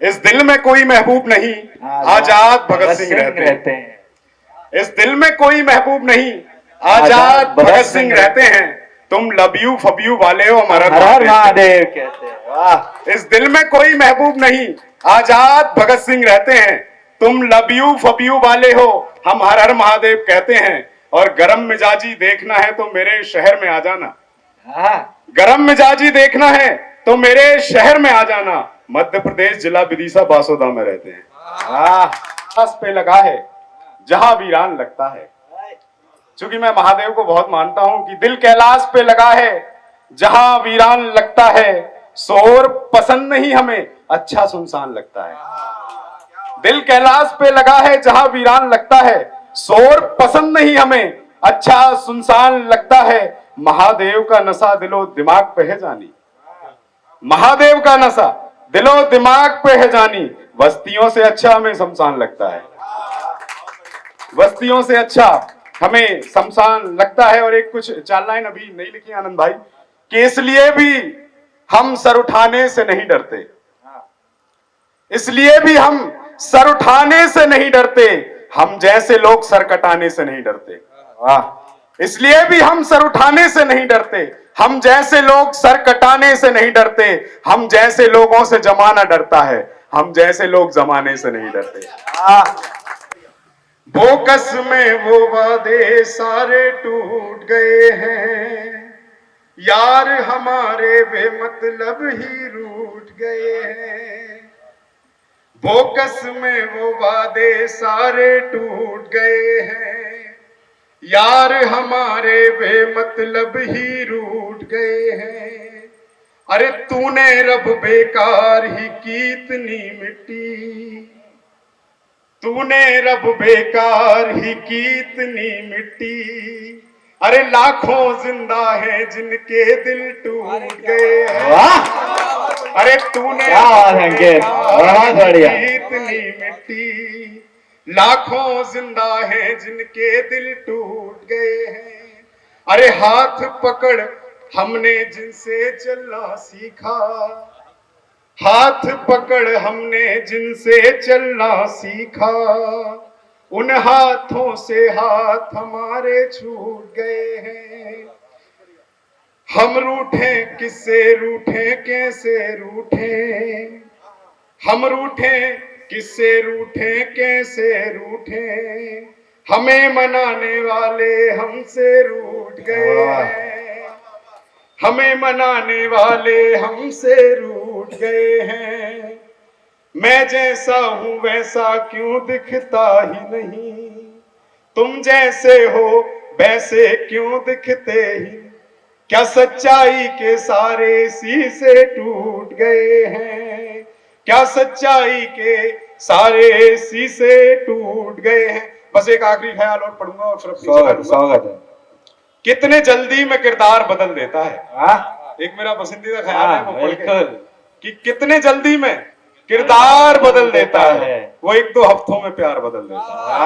इस दिल में कोई महबूब नहीं। आज़ाद भगत सिंह रहते हैं रहते हैं। इस दिल में कोई महबूब नहीं। आज़ाद भगत सिंह रहते हैं। तुम लबियू फबियू वाले हो हमारा महादेव कहते हैं। वाह। इस दिल में कोई महबूब नहीं। आज़ाद भगत सिंह रहते हैं। तुम लबियू फबियू वाले हो हम हर हर महादेव कहते हैं। और गरम मिजाजी देखना है तो मेरे शहर में आ जाना। हाँ। गरम मिजाजी देखना है तो मेरे शहर में आ जाना। मध्य प्रदेश जिला विदिशा बासोदा में रहते हैं। पास पे लगा है, जहाँ वीरान लगता है। क्योंकि मैं महादेव को बहुत मानता हूँ कि दिल कैलाश पे लगा है, जहाँ वीरान लगता है, शोर पसंद नहीं हमें अच्छा सुनसान लगता है। दिल कैलाश पे लगा है, जहाँ वीरान लगता है, शोर पसंद नहीं हमें अच्छा सुनसान लगता है महादेव का नशा दिलो दिमाग पे है जानी। महादेव का नशा दिलो दिमाग पे है जानी। बस्तियों से अच्छा हमें शमशान लगता है। बस्तियों से अच्छा हमें शमशान लगता है और एक कुछ चार लाइन अभी नहीं लिखी आनंद भाई, कि इसलिए भी हम सर उठाने से नहीं डरते। इसलिए भी हम सर उठाने से नहीं डरते। हम जैसे लोग सर कटाने से नहीं डरते। वाह। इसलिए भी हम सर उठाने से नहीं डरते। हम जैसे लोग सर कटाने से नहीं डरते हम जैसे लोगों से जमाना डरता है हम जैसे लोग जमाने से नहीं डरते। वाह बोकस में वो वादे सारे टूट गए हैं। यार हमारे बेमतलब ही रूठ गए हैं। बोकस में वो वादे सारे टूट गए हैं। यार हमारे वे मतलब ही रूठ गए हैं। अरे तूने रब बेकार ही की इतनी मिट्टी तूने रब बेकार ही की इतनी मिट्टी अरे लाखों ज़िंदा है जिनके दिल टूट गए हैं। अरे तूने क्या बात है बहुत बढ़िया। की इतनी मिट्टी लाखों ज़िंदा है जिनके दिल टूट गए हैं। अरे हाथ पकड़, हमने जिनसे चलना सीखा। हाथ पकड़, हमने जिनसे चलना सीखा। उन हाथों से हाथ हमारे छूट गए हैं। हम रूठे, किससे रूठे, कैसे रूठे? हम रूठे किससे रूठे, कैसे रूठे? हमें मनाने वाले हमसे रूठ गए। हमें मनाने वाले हमसे रूठ गए हैं। मैं जैसा हूँ, वैसा क्यों दिखता ही नहीं? तुम जैसे हो, वैसे क्यों दिखते ही? क्या सच्चाई के सारे सी से टूट गए हैं? क्या सच्चाई के सारे शीशे टूट गए हैं? बस एक आखिरी ख्याल और पढ़ूँगा और फिर स्वागत है। कितने जल्दी में किरदार बदल देता है? वाह एक मेरा पसंदीदा ख्याल है हाँ, वो बिल्कुल। कि कितने जल्दी में किरदार बदल देता है है। वो एक दो हफ्तों में प्यार बदल देता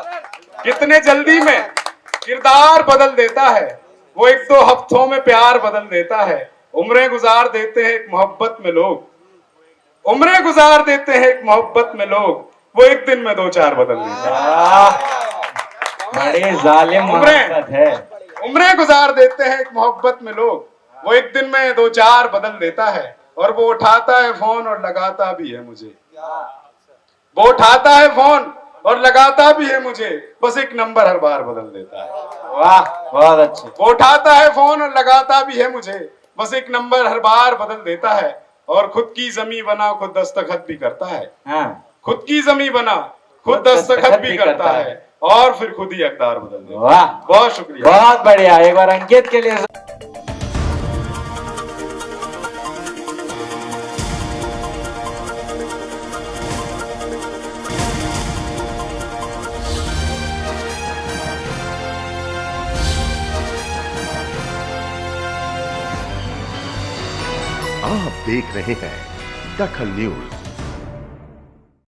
है। कितने जल्दी में किरदार बदल देता है वो एक दो हफ्तों में प्यार बदल देता है। उम्रें गुजार देते हैं एक मोहब्बत में लोग। उम्रें गुजार देते हैं एक मोहब्बत में लोग। वो एक दिन में दो चार बदल देते हैं। बड़े जालिम उम्रें। है। उम्रें गुजार देते हैं एक मोहब्बत में लोग। वो एक दिन में दो चार बदल देता है और वो उठाता है फ़ोन और लगाता भी है मुझे। वो उठाता है फ़ोन और लगाता भी है मुझे। बस एक नंबर हर बार बदल देता है। वाह बहुत अच्छे। वो उठाता है फ़ोन और लगाता भी है मुझे। बस एक नंबर हर बार बदल देता है। और खुद की जमी बना खुद दस्तखत भी करता है। हाँ। खुद की जमी बना खुद दस्तखत भी करता है। और फिर खुद ही अकदार बदल वाह। बहुत शुक्रिया। बहुत बढ़िया। एक बार अंकित के लिए आप देख रहे हैं दखल न्यूज़।